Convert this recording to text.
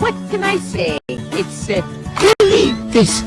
what can I say? It's, uh, believe this